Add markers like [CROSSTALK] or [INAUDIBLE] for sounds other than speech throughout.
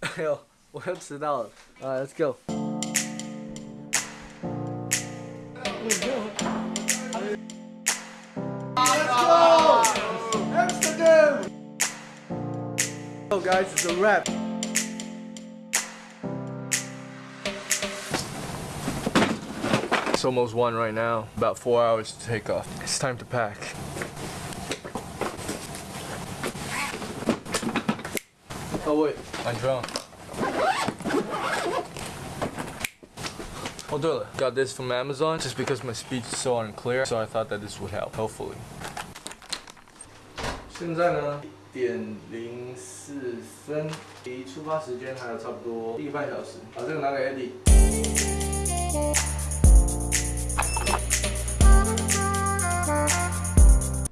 [LAUGHS] 哎呦，我又迟到了。啊，Let's go。Amsterdam! Oh guys, it's a wrap. It's almost one right now. About four hours to take off. It's time to pack. Oh wait, I'm drunk. Oh 对了，got this from Amazon just because my speech is so unclear, so I thought that this would help. Hopefully. 现在呢，一点零四分，离出发时间还有差不多一个半小时。把这个拿给 Eddie。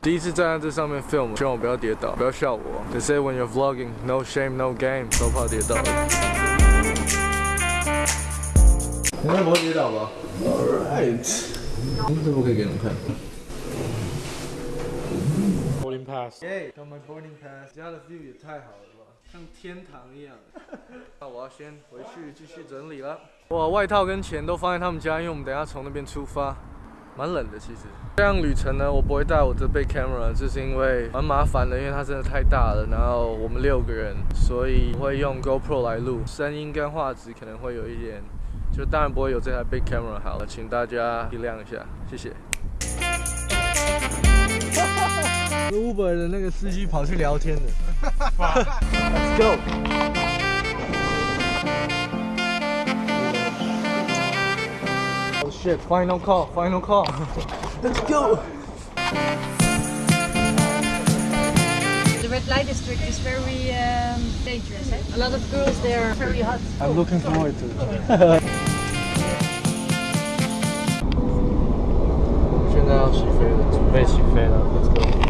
第一次站在这上面 film，希望我不要跌倒，不要笑我。They say when you're vlogging, no shame, no game，都怕跌倒。应该不会跌倒吧？Alright，这不可以给你们看。Boarding pass。耶，got my boarding pass。家的 view 也太好了吧，像天堂一样。[LAUGHS] 那我要先回去继续整理了。哇，外套跟钱都放在他们家，因为我们等下从那边出发。蛮冷的，其实。这样旅程呢，我不会带我这背 camera，就是因为蛮麻烦的，因为它真的太大了。然后我们六个人，所以会用 GoPro 来录，声音跟画质可能会有一点，就当然不会有这台 big camera 好了，请大家体谅一下，谢谢。[LAUGHS] Uber 的那个司机跑去聊天了。[LAUGHS] Let's go。Shit, final call, final call. Let's go! The red light district is very um, dangerous. Eh? A lot of girls there are very hot. I'm oh, looking sorry. forward to it.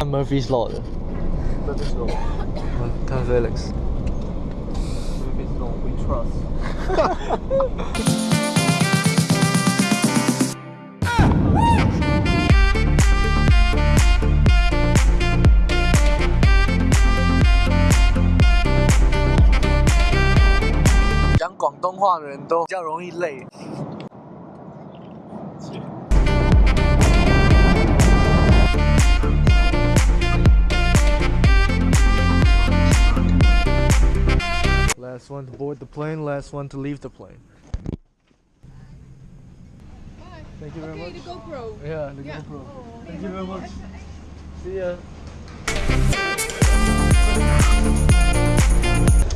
I'm Murphy's Law 的。Murphy's Felix. Murphy's Law we trust。[LAUGHS] 广东话的人都比较容易累。Last one to board the plane, last one to leave the plane. Bye. Thank you very okay, much. the GoPro. Yeah, the Yeah. GoPro. Thank you very much. See ya.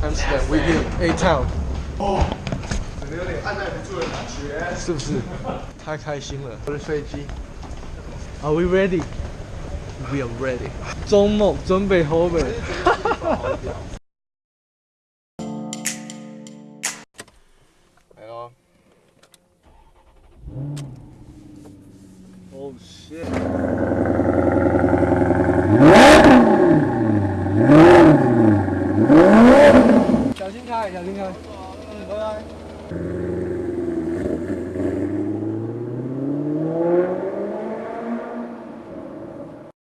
Amsterdam, we here, 哦。有点按耐不住的感觉是不是？太开心了。我的飞机，Are we ready? We are ready. 周末准备好呗 [LAUGHS] 来喽 ohshit